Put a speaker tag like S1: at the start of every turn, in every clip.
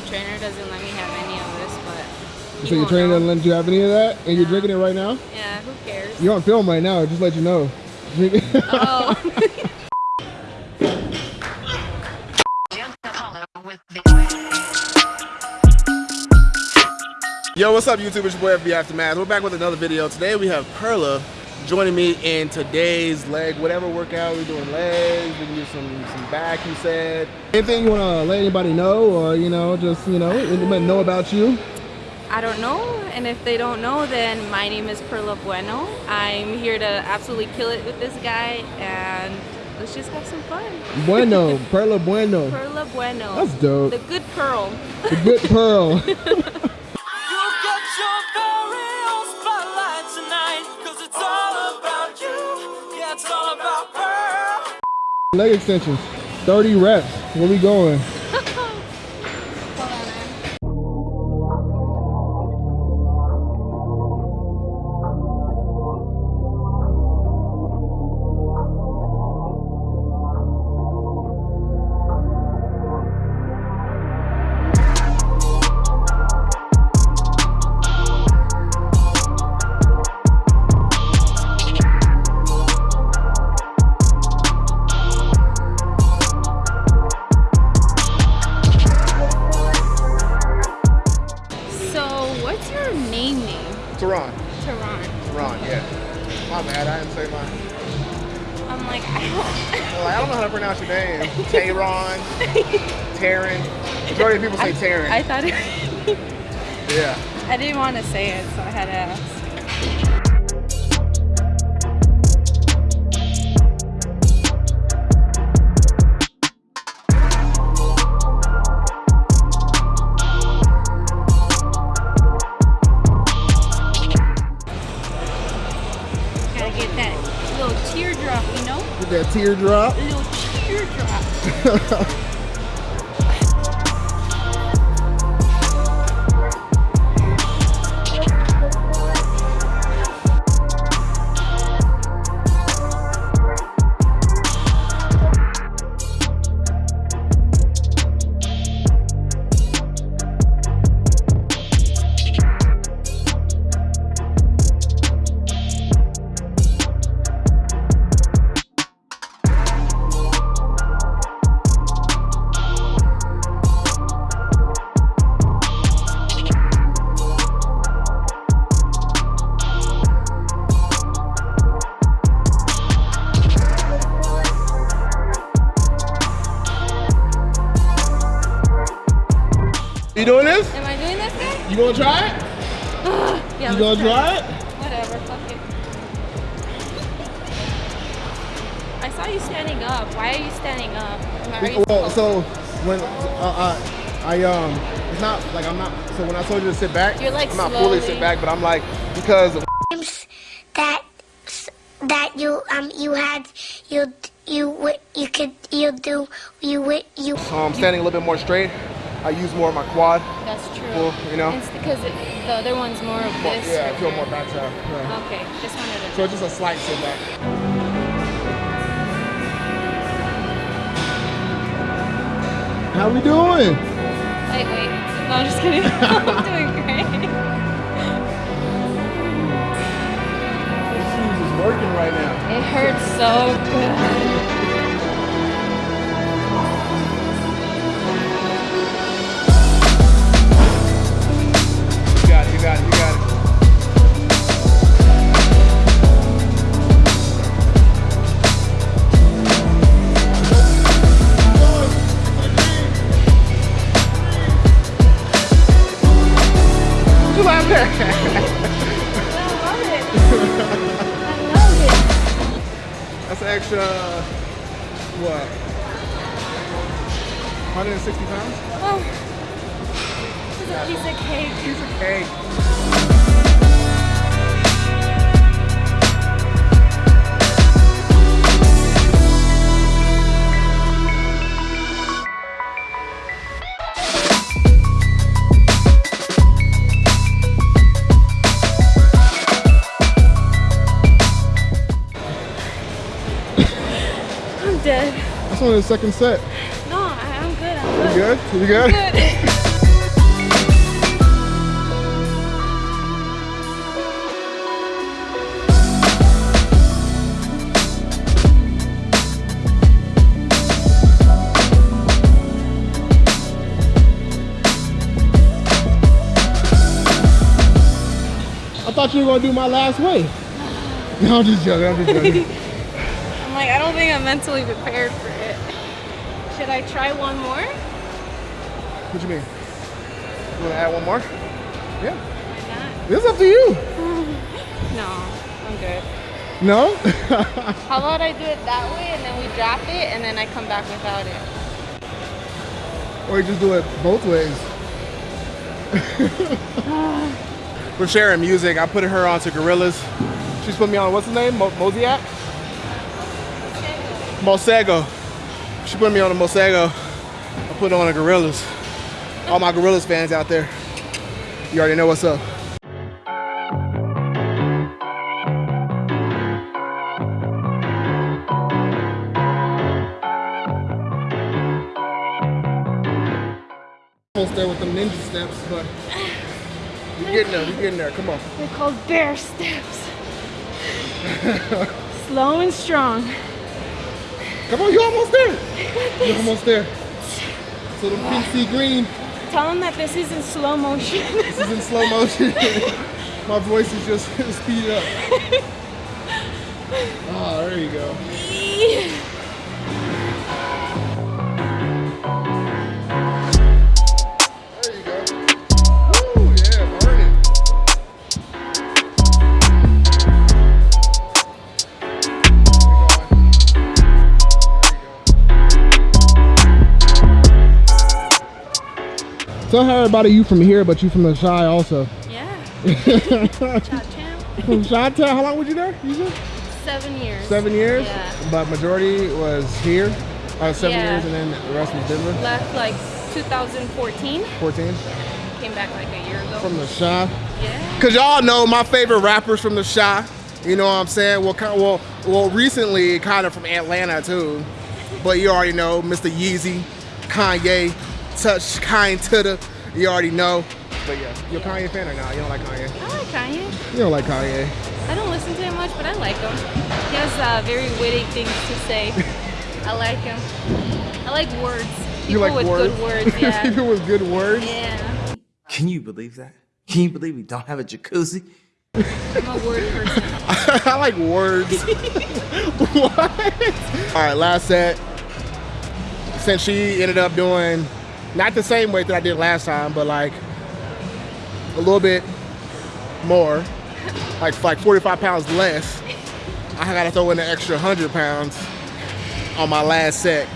S1: my trainer doesn't let me have any of this, but.
S2: So your trainer doesn't let you have any of that, and you're drinking it right now.
S1: Yeah, who cares?
S2: You're on film right now. Just let you know. Drink it.
S1: Oh.
S2: Yo, what's up, YouTube? It's your boy FB Aftermath. We're back with another video. Today we have Perla joining me in today's leg, whatever workout we're doing legs. We can do some some back. You said anything you want to let anybody know, or you know, just you know, anybody know about you.
S1: I don't know, and if they don't know, then my name is Perla Bueno. I'm here to absolutely kill it with this guy, and let's just have some fun.
S2: Bueno, Perla Bueno.
S1: Perla Bueno.
S2: That's dope.
S1: The good pearl.
S2: The good pearl. Leg extensions, 30 reps. Where we going?
S1: Name.
S2: Tehran, Taryn. Majority of people say Taryn.
S1: I thought it.
S2: yeah.
S1: I didn't want to say it, so I had to ask. Gotta get that little teardrop, you know?
S2: Get that teardrop.
S1: Little
S2: You doing this?
S1: Am I doing this guy?
S2: You gonna try it?
S1: Yeah,
S2: You gonna try it?
S1: Whatever, fuck it. I saw you standing up. Why are you standing up? Are you
S2: Well, so when uh, uh, I um, it's not like I'm not. So when I told you to sit back,
S1: You're, like,
S2: I'm not fully sit back, but I'm like because
S3: times that that you um you had you you wi- you could you do you wi- you
S2: um standing a little bit more straight, I use more of my quad.
S1: That's true.
S2: Well, you know.
S1: It's because it, the other one's more of this.
S2: yeah, I feel more
S1: there.
S2: back side. Yeah.
S1: Okay, just wanted to.
S2: So it's just a slight sit back. How are we doing?
S1: Wait, wait. No, I'm just kidding. I'm doing great.
S2: This shoes is working right now.
S1: It hurts so good.
S2: What you?
S1: I love it. I love it.
S2: That's an extra, what? 160 pounds?
S1: Oh, it's a piece of cake.
S2: Piece of cake.
S1: last
S2: one in the second set.
S1: No, I, am good. I'm good.
S2: You
S1: good?
S2: You good?
S1: I'm good.
S2: I thought you were gonna do my last way. No, I'm just joking. I'm just joking.
S1: I'm like, I don't think I'm mentally prepared for it. Should I try one more?
S2: what do you mean? You wanna add one more? Yeah.
S1: Why not?
S2: It's up to you.
S1: No, I'm good.
S2: No?
S1: How about I do it that way and then we drop it and then I come back without it?
S2: or you just do it both ways. We're sharing music. I put her onto Gorillaz. She's put me on, what's his name? Mo- Mosiak? Masego. She put me on a Masego. I put on a Gorillaz. All my Gorillaz fans out there. You already know what's up. Almost there with them ninja steps, but you're getting there. You're getting there. Come on.
S1: They're called bear steps. Slow and strong.
S2: Come on, you're almost there. You're almost there. So the PC green
S1: Tell them that this is in slow motion.
S2: this is in slow motion. My voice is just speed up. Oh, there you go. Tell about you from here, but you from the Chi also.
S1: yeah.
S2: from
S1: Cha-cham.
S2: Chi-Town, how long were you there? You said?
S1: Seven years.
S2: Seven years?
S1: Yeah.
S2: But majority was here. Uh, seven
S1: Yeah.
S2: years and then the rest was Denver.
S1: Left like 2014.
S2: 14.
S1: Came back like a year ago.
S2: From the Chi.
S1: yeah.
S2: Cause y'all know my favorite rappers from the Chi. You know what I'm saying? Well, kind well, well, recently kind of from Atlanta too. But you already know Mr. Yeezy, Kanye, Touch, Kind to the. You already know. But yeah, you're a Kanye fan or not? You don't like Kanye?
S1: I like Kanye.
S2: You don't like Kanye.
S1: I don't listen to him much, but I like him. He has uh, very witty things to say. I like him. I like words. People
S2: you like
S1: with
S2: words?
S1: good words, yeah.
S2: People with good words.
S1: yeah.
S4: Can you believe that? Can you believe we don't have a jacuzzi?
S1: I'm a word person.
S2: I like words. what? All right, last set. Since she ended up doing not the same weight that I did last time, but like a little bit more, like like 45 pounds less. I gotta throw in an extra 100 pounds on my last set.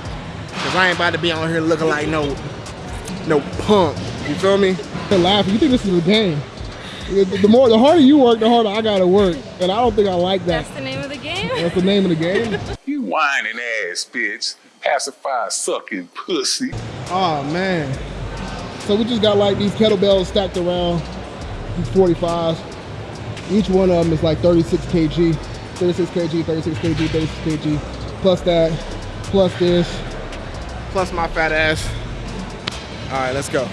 S2: Cause I ain't about to be on here looking like no no punk. You feel me? They're laughing. You think this is a game? The the more, the harder you work, the harder I gotta work, and I don't think I like that.
S1: That's the name of the game.
S2: That's the name of the game.
S5: You whining ass bitch. Pacify sucking pussy.
S2: Oh man. So we just got like these kettlebells stacked around, these 45s. Each one of them is like 36 kg, 36 kg, 36 kg, 36 kg, plus that, plus this, plus my fat ass. All right, let's go.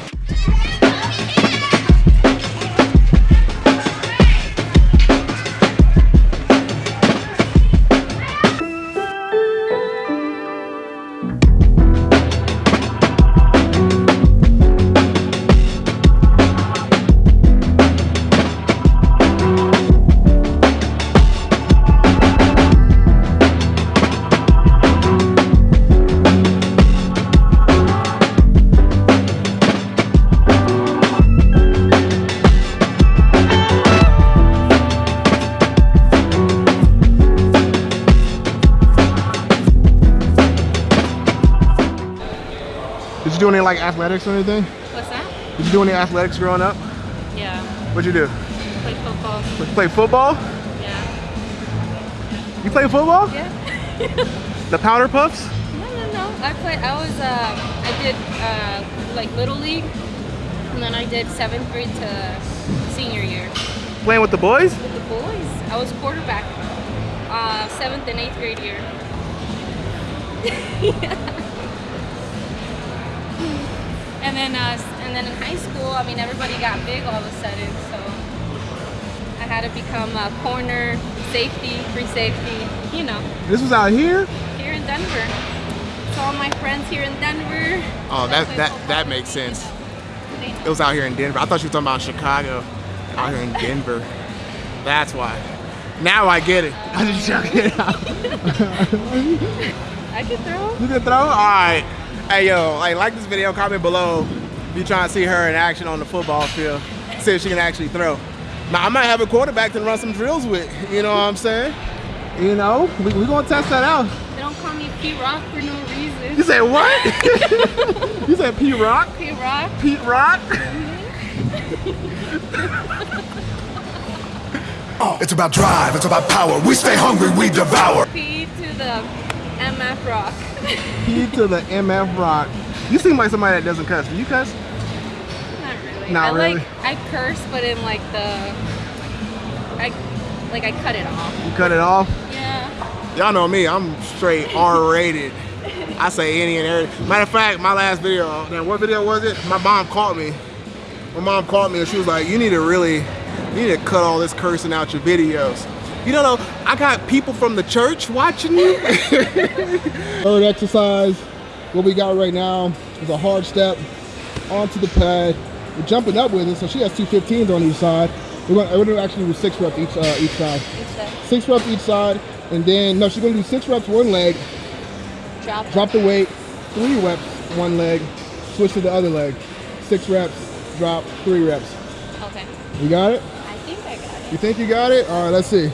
S2: Any like athletics or anything?
S1: What's that?
S2: Did you do any athletics growing up?
S1: Yeah.
S2: What'd you do?
S1: Play football.
S2: Play football?
S1: Yeah.
S2: You play football?
S1: Yeah.
S2: The powder puffs?
S1: No, no, no. I played. I was. Um, I did uh, like little league, and then I did seventh grade to senior year
S2: Playing with the boys?
S1: with the boys. I was quarterback. Uh, seventh and eighth grade year. And then, uh, and then in high school, I mean, everybody got big all of a sudden, so I had to become a corner, safety, free safety. You know,
S2: This was out here?
S1: here in Denver. So all my friends here in Denver.
S2: Oh,
S1: that
S2: that that
S1: football
S2: that
S1: with
S2: makes sense. It was out here in Denver. I thought you were talking about Chicago. Out here in Denver. That's why. Now I get it. I just joking.
S1: I could throw.
S2: You can throw? All right. Hey, yo, like, like this video, comment below if you trying to see her in action on the football field. See if she can actually throw. Now, I might have a quarterback to run some drills with. You know what I'm saying? You know, we, we gonna test that out.
S1: They don't call me P Rock for no reason.
S2: You said what? you said P Rock?
S1: P Rock.
S2: Pete Rock? Mm-hmm.
S6: It's about drive, it's about power. We stay hungry, we devour.
S1: P to the MF Rock.
S2: P to the MF Rock. You seem like somebody that doesn't cuss. Do you cuss?
S1: Not really.
S2: Not
S1: I
S2: really?
S1: like I curse, but in like the I like I cut it off.
S2: You cut it off?
S1: Yeah.
S2: Y'all know me, I'm straight R-rated. I say any and every. Matter of fact, my last video, now what video was it? My mom called me. My mom called me and she was like, you need to really, you need to cut all this cursing out your videos. You know, I got people from the church watching you. Third exercise, what we got right now is a hard step onto the pad. We're jumping up with it, so she has two 15s on each side. We're gonna, we're gonna actually do six reps each, uh, each side. Six reps each side, and then, no, she's gonna do six reps one leg,
S1: Drop.
S2: drop the weight, three reps one leg, switch to the other leg. Six reps, drop, three reps.
S1: Okay.
S2: You got it?
S1: I think I got it.
S2: You think you got it? All right, let's see.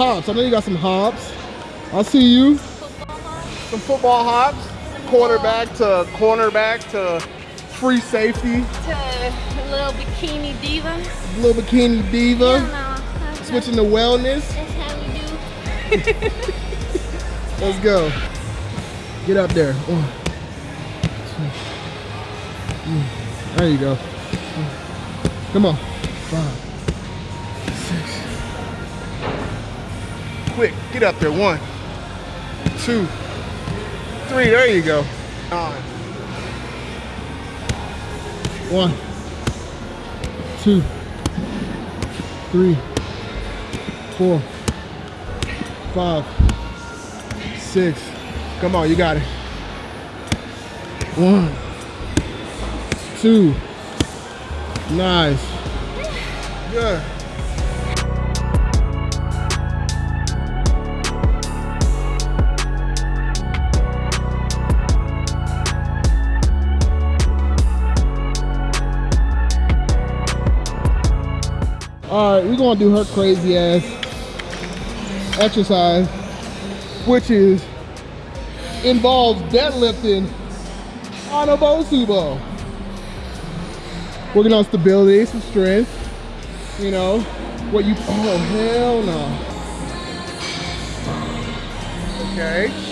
S2: Hops. I know you got some hops. I see you. Some football hops. Quarterback to cornerback to free safety.
S1: To little bikini diva.
S2: Little bikini diva.
S1: Yeah, no,
S2: Switching to wellness.
S1: that's how we do.
S2: Let's go. Get up there. One. There you go. Come on. Five, Quick, get up there. One, two, three. There you go. Nine. One, two, three, four, five, six. Come on, you got it. One, two. Nice. Good. All right, we're gonna do her crazy ass exercise, which is involves deadlifting on a Bosu ball. Working on stability, some strength. You know, what you, oh hell no. Okay.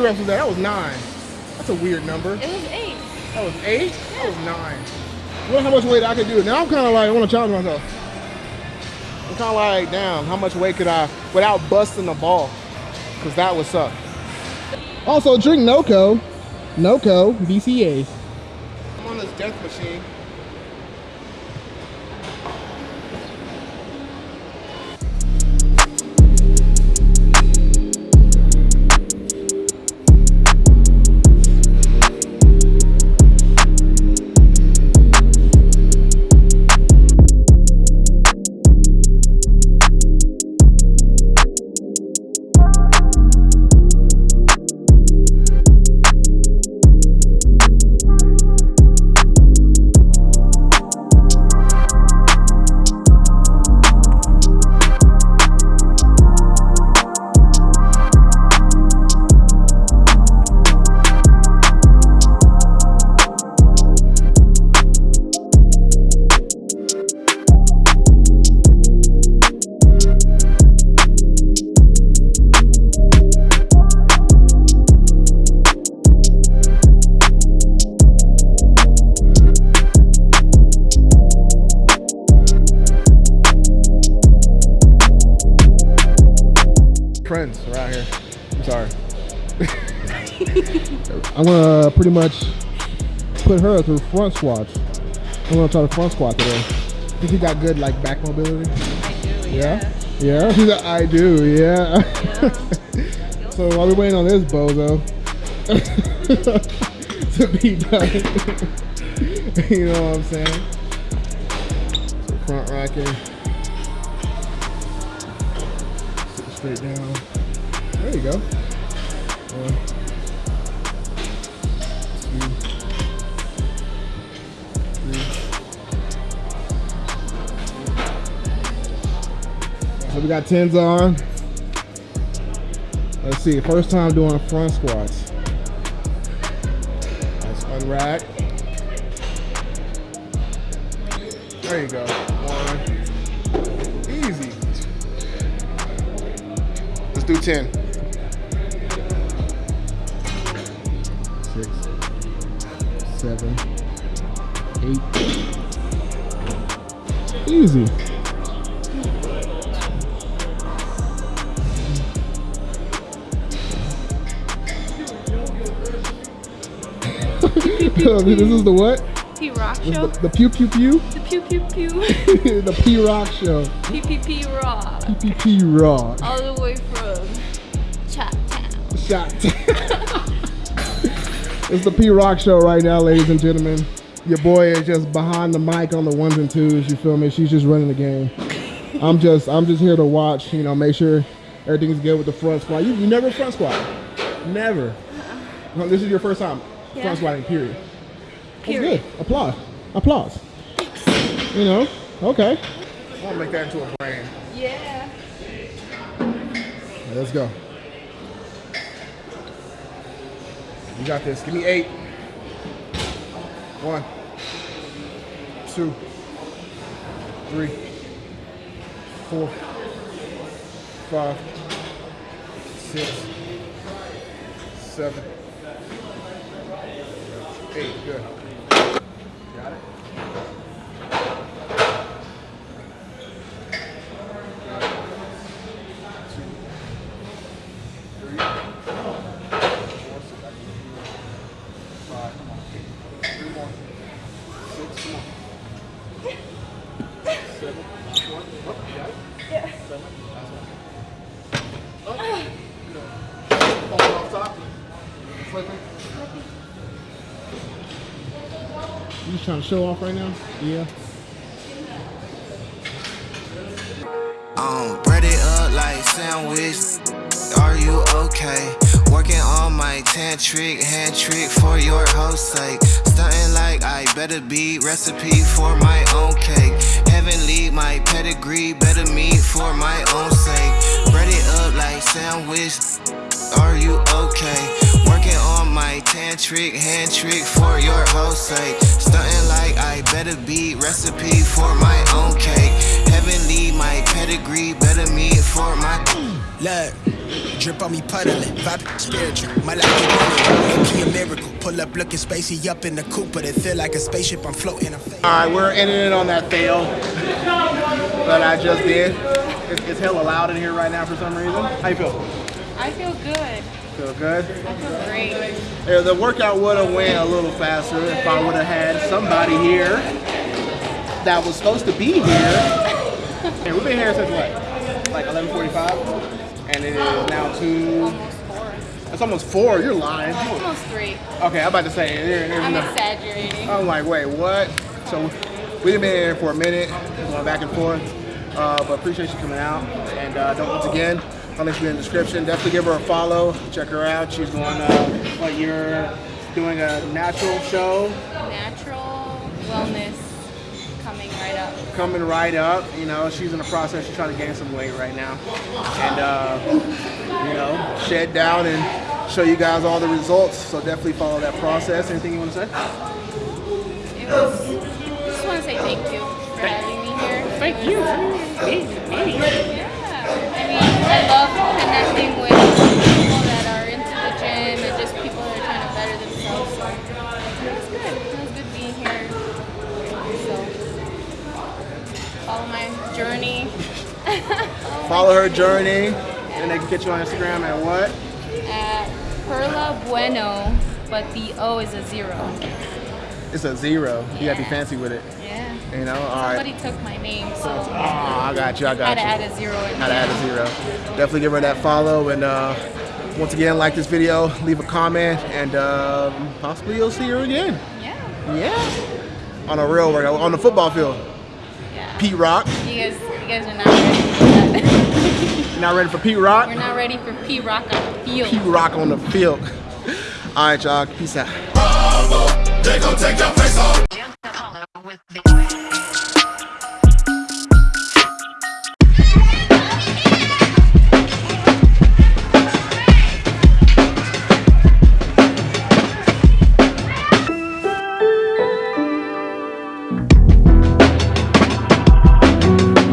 S2: Many reps was that? That was nine. That's a weird number.
S1: It was eight.
S2: That was eight? That was nine. I wonder how much weight I could do. Now I'm kind of like, I want to challenge myself. I'm kind of like, damn, how much weight could I, without busting the ball? Because that would suck. Also, drink NOCO. NOCO BCAs. I'm on this death machine. Her through front squats. I'm gonna try the front squat today. Think you got good like back mobility?
S1: I do.
S2: Yeah? Yeah? Like, I do, yeah. so while we're waiting on this bozo to be done. you know what I'm saying? So front rocking. Sit straight down. There you go. We got tens on. Let's see, first time doing front squats. Let's unrack. There you go. One. Easy. Let's do 10. Six, seven, eight. Easy. This is the what?
S1: P Rock Show.
S2: the, the pew pew pew?
S1: The pew pew pew.
S2: the P Rock show.
S1: PPP Rock.
S2: PPP Rock.
S1: All the way from Chat Town.
S2: It's the P Rock show right now, ladies and gentlemen. Your boy is just behind the mic on the ones and twos. You feel me? She's just running the game. I'm just, I'm just here to watch. You know, make sure everything's good with the front squat. You, you never front squat. Never. No, this is your first time
S1: Yeah.
S2: front squatting. Period. That's
S1: Period.
S2: good. Applause. Applause. You know. Okay. I'll make that into a brand.
S1: Yeah.
S2: Let's go. You got this. Give me eight. One, two, three, four, five, six, seven, eight. Good. Got it? Three, four, six, five, come on. Three more. Six, come on. Seven, last one. Oh, you got it? Yeah. Seven, last one. Oh, good. Falling off top. Slipping. You just trying to show off right now? Yeah.
S7: Um, bread it up like sandwich. Are you okay? Working on my tantric hand trick for your host sake. Stunting like I better be recipe for my own cake. Heavenly, my pedigree, better meet for my own sake. Bread it up like sandwich. Are you okay? Working my tantric hand trick for your host sake. Stunting like I better be recipe for my own cake. Heavenly, my pedigree, better meet for my. Look.
S8: Drip on me puddling, vibe spiritual. My life is running, a miracle. Pull up looking spacey up in the coupe, but it feel like a spaceship. I'm floating. I'm
S2: All right, we're ending it on that fail that I just did. It's, it's hella loud in here right now for some reason. How you feel?
S1: I feel good.
S2: Feel good?
S1: I feel great.
S2: Yeah, the workout would have went a little faster if I would have had somebody here that was supposed to be here. And we've been here since what? Like 11:45, and it is now two.
S1: Almost four.
S2: It's almost four. You're lying.
S1: Almost three.
S2: Okay, I'm about to say there, there's
S1: I'm
S2: no.
S1: exaggerating.
S2: I'm like, wait, what? So we've been here for a minute, going back and forth. Uh, but appreciate you coming out. And uh, don't once again, I'll link you in the description. Definitely give her a follow. Check her out. She's going. Uh, what you're doing a natural show
S1: Natural wellness coming right up.
S2: coming right up. You know, she's in the process. She's trying to gain some weight right now, and uh, you know, shed down and show you guys all the results. So definitely follow that process. Anything you want to say?
S1: It was. Just want to say thank you for having me here. Thank you. I mean, I love connecting with people that are into the gym and just people that are trying to better themselves. So it was good. It was good being here. So follow my journey.
S2: Follow her journey, and they can get you on Instagram at what?
S1: At Perla Bueno, but the O is a zero.
S2: It's a zero. You gotta be fancy with it.
S1: Yeah.
S2: You know, all right.
S1: Somebody took my name, so
S2: Oh, I got you. I got you.
S1: had to add a zero. in
S2: How to add a zero. Definitely give her that follow, and uh, once again, like this video, leave a comment, and um, possibly you'll see her again.
S1: Yeah.
S2: Yeah. On a real workout, on the football field.
S1: Yeah.
S2: Pete Rock.
S1: You guys, you guys are not ready for that.
S2: Not ready for Pete Rock?
S1: We're not ready for P Rock on the field.
S2: Pete Rock on the field. All right, y'all. Peace out.